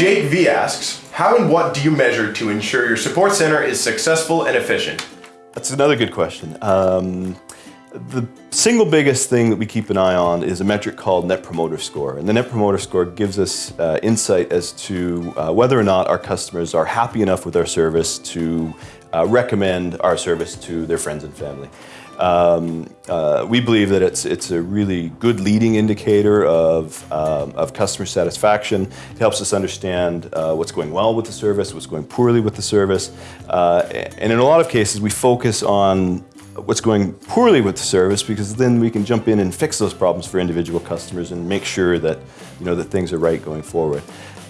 Jake V asks, how and what do you measure to ensure your support center is successful and efficient? That's another good question. Um, the single biggest thing that we keep an eye on is a metric called Net Promoter Score. And the Net Promoter Score gives us uh, insight as to uh, whether or not our customers are happy enough with our service to uh, recommend our service to their friends and family. Um, uh, we believe that it's, it's a really good leading indicator of, um, of customer satisfaction. It helps us understand uh, what's going well with the service, what's going poorly with the service. Uh, and in a lot of cases, we focus on what's going poorly with the service because then we can jump in and fix those problems for individual customers and make sure that, you know, that things are right going forward.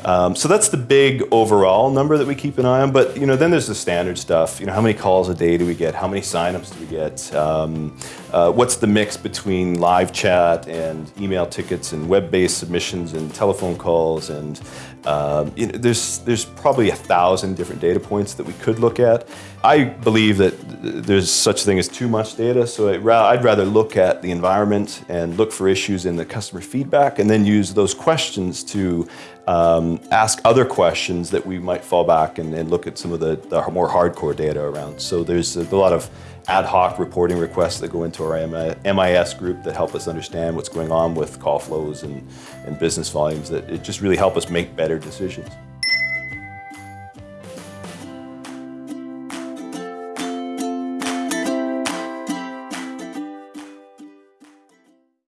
Um, so that's the big overall number that we keep an eye on. But you know, then there's the standard stuff. You know, how many calls a day do we get? How many signups do we get? Um, uh, what's the mix between live chat and email tickets and web-based submissions and telephone calls? And um, you know, there's there's probably a thousand different data points that we could look at. I believe that there's such thing as too much data. So I'd rather look at the environment and look for issues in the customer feedback, and then use those questions to um, ask other questions that we might fall back and, and look at some of the, the, more hardcore data around. So there's a, a, lot of ad hoc reporting requests that go into our MIS group that help us understand what's going on with call flows and, and business volumes that it just really help us make better decisions.